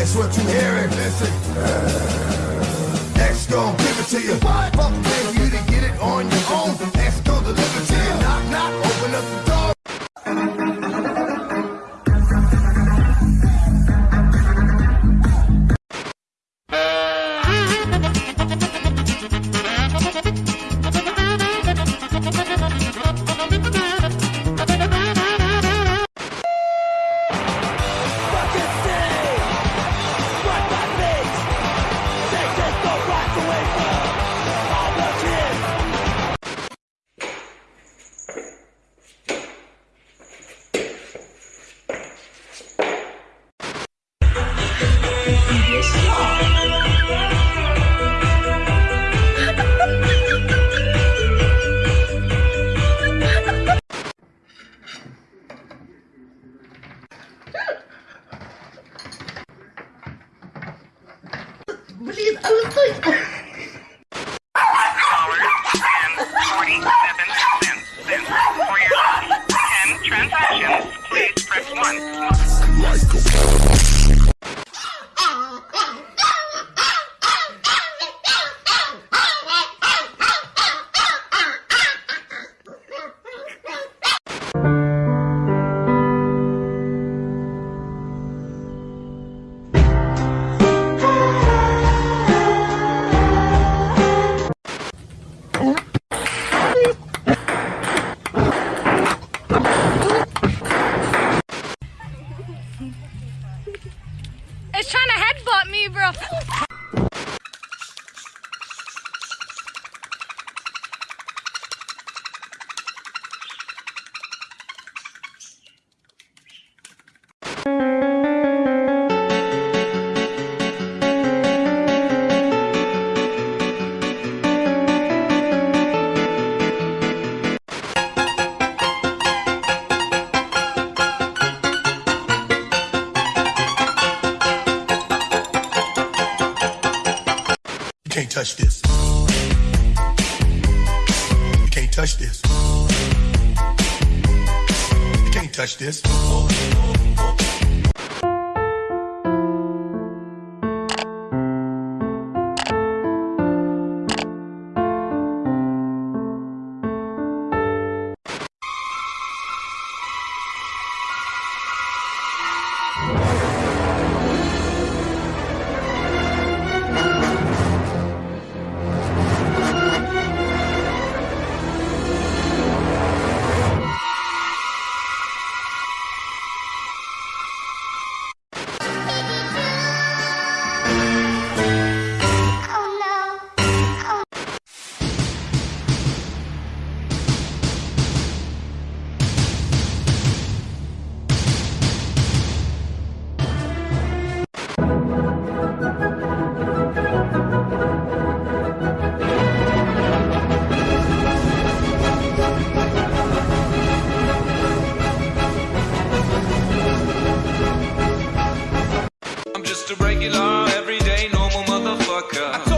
That's what you hearing. Listen. X gon' give it to you. Fuck pay you to get it on your Блин, а вы стойте! Trying to headbutt me, bro. Touch this. You can't touch this. You can't touch this. Just a regular, everyday, normal motherfucker.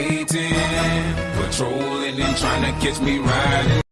Hating, patrolling and trying to catch me riding